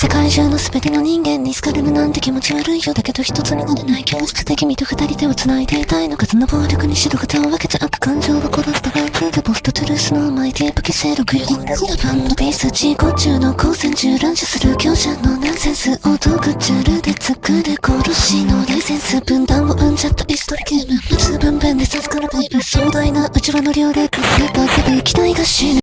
世界中の全ての人間に好かれるなんて気持ち悪いよだけど一つになれない教室で君と二人手を繋いでいたいの数の暴力に白型を分けちゃった感情は殺したランクでポストトゥルースのマイティープ消せ6よジャパンのピース自己中の光線中乱射する強者のナンセンスを道具チャルで作る殺しのライセンス分断を生んじゃったイストリゲーム無痛分娩で授かるバイブ壮大な内輪の両霊クリッパーで期待が死ぬ